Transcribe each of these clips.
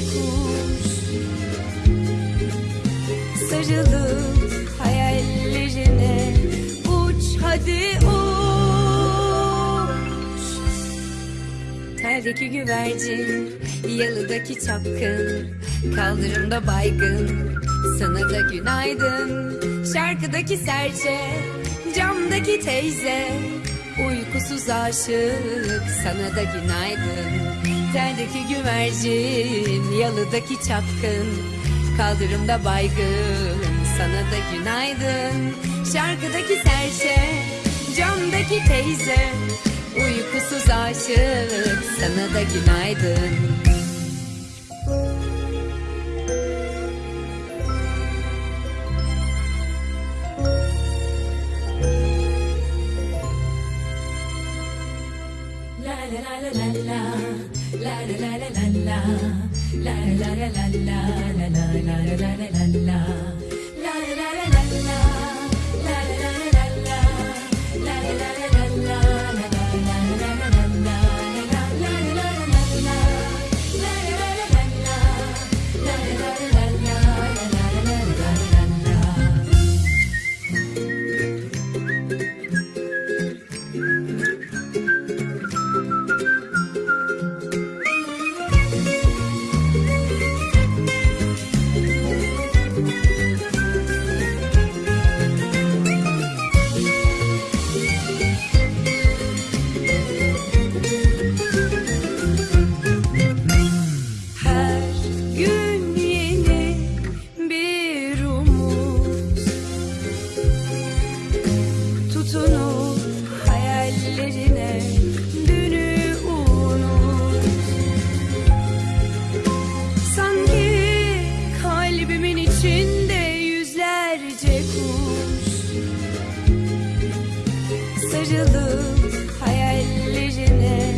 Kuş. Hayallerine uç hadi uç. Teldeki güvercin, yalıdaki çapkın Kaldırımda baygın, sana da günaydın. Şarkıdaki serçe, camdaki teyze Uykusuz aşık, sana da günaydın. Teldeki güvercin, yalıdaki çapkın. Kaldırımda baygın, sana da günaydın. Şarkıdaki serçe, camdaki teyze. Uykusuz aşık sana da günaydın La la la la la la La la la la la La la la la la Sarılıp hayallerine.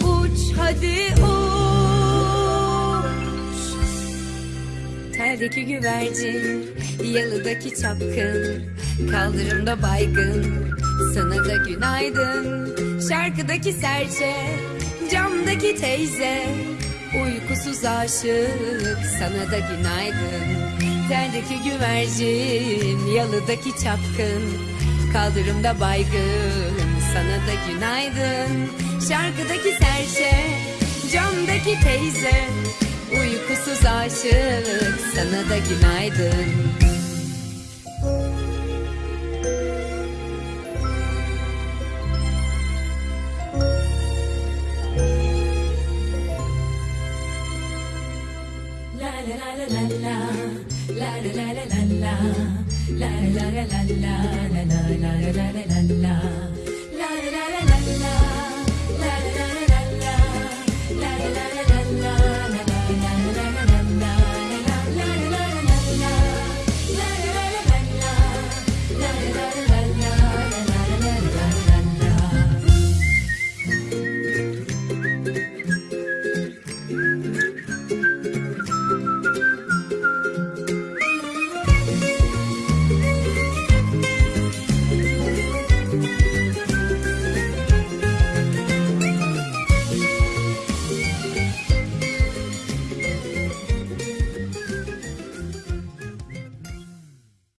Uç hadi uç. Teldeki güvercin, yalıdaki çapkın. Kaldırımda baygın, sana da günaydın. Şarkıdaki serçe, camdaki teyze. Uykusuz aşık, sana da günaydın. Teldeki güvercin, yalıdaki çapkın Kaldırımda baygın, sana da günaydın. Şarkıdaki serçe, camdaki teyze. Uykusuz aşık sana da günaydın La la la la la